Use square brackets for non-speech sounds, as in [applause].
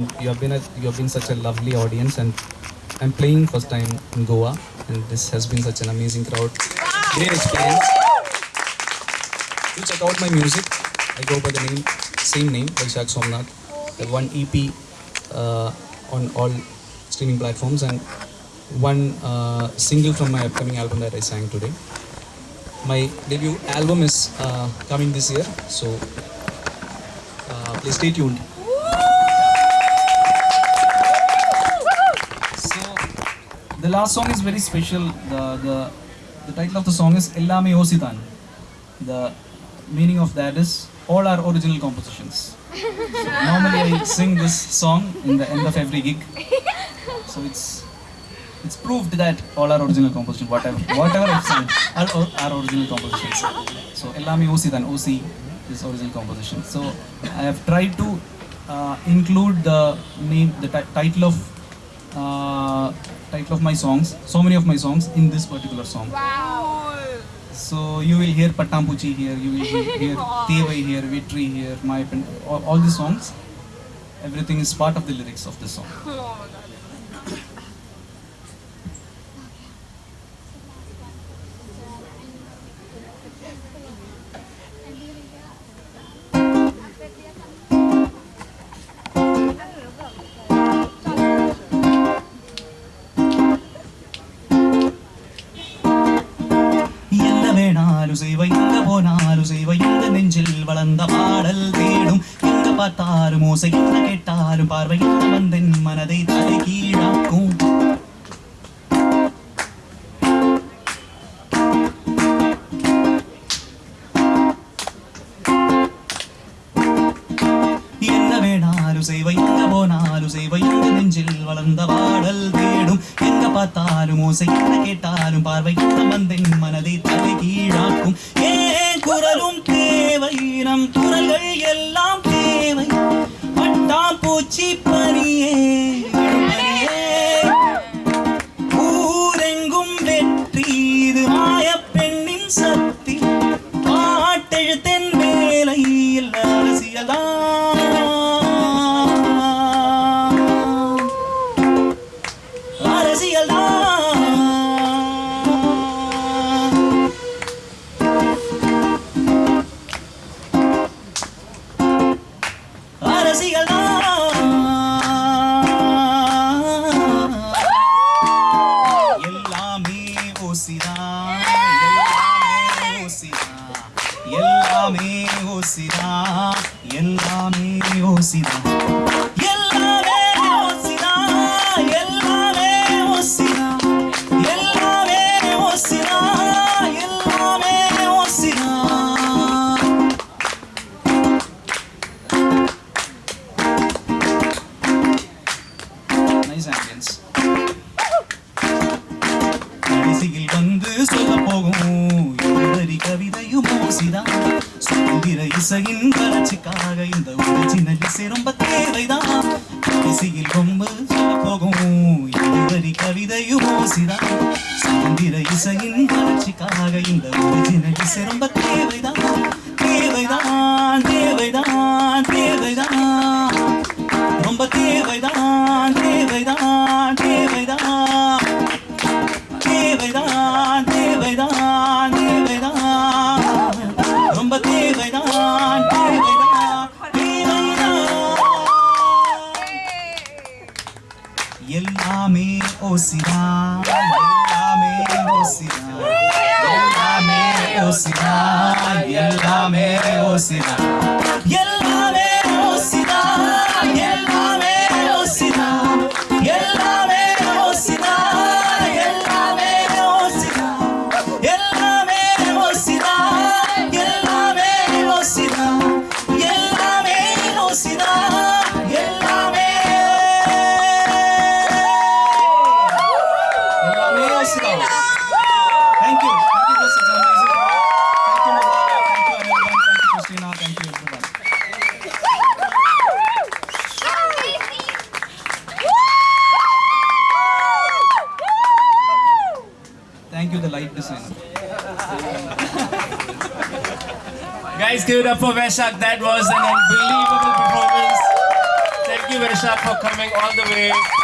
You have been a, you have been such a lovely audience, and I'm playing first time in Goa, and this has been such an amazing crowd. Great experience. Do check out my music. I go by the name, same name, Vaishak Somnath. The one EP uh, on all streaming platforms, and one uh, single from my upcoming album that I sang today. My debut album is uh, coming this year, so uh, please stay tuned. The last song is very special. The the the title of the song is Ellame Ositan. The meaning of that is all our original compositions. So [laughs] normally I sing this song in the end of every gig. [laughs] So it's it's proved that all our original compositions, whatever whatever I've sung, are our original compositions. So Ellame Ositan, OC is original composition. So I have tried to uh, include the name, the title of uh, title of my songs, so many of my songs in this particular song. Wow! So you will hear Pattampuchi here, you will [laughs] hear Tevai here, Vitri here, My Pen, all, all the songs. Everything is part of the lyrics of the song. வேணாலும் செய்வ எங்க போனாலும் செய்வ நெஞ்சில் வளர்ந்த பாடல் தேடும். எங்க பார்த்தாலும் ஓசை என்ன கேட்டாலும் பார்வை என்ன வந்தென் மனதை தலை கீழாக்கும். என்ன வேணாலும் செய்வ எங்க போனாலும் செய்வ எங்க நெஞ்சில் வளர்ந்த பாடல் தேடும். எங்க பார்த்தாலும் ஓசை என்ன கேட்டாலும் பார்வை என்ன மனதை தலை கீழாக்கும். ஏன் குரலும் தேவை நம் குரல்கள் எல்லாம் தேவை. பட்டாம்பூச்சி பூச்சி ஆசைகள் தான் அரசிகள் தான் எல்லாமே ஓசிதான். எல்லாமே ஓசிதான். எல்லாமே ஓசிதான். கடைசியில் வந்து சொல்ல போகும் இருவரி கவிதையும் ஓசிதான். சுதந்திர இசையின் வளர்ச்சிக்காக இந்த ஒரு சின்ன இசை ரொம்ப தேவைதான் கடைசியில் ரொம்ப சொல்ல போகும் இருவரி கவிதையும் ஓசிதான். சுதந்திர இசையின் வளர்ச்சிக்காக இந்த ஒரு சின்ன இசை ரொம்ப தேவைதான் தேவைதான் தேவைதான் தேவைதான். ரொம்ப தேவைதான் தேவைதான் தேவைதான். Hosina, எல்லாமே Hosina, எல்லாமே Hosina, எல்லாமே Ellame Ositan. Thank you. Thank you for such amazing crowd. Thank you, Mazala. Thank you, everyone. Thank you, Christina. Thank you, everyone. Thank you, the light designer. Guys, give it up for Vaishak. That was an unbelievable performance. Thank you, Vanisha, for coming all the way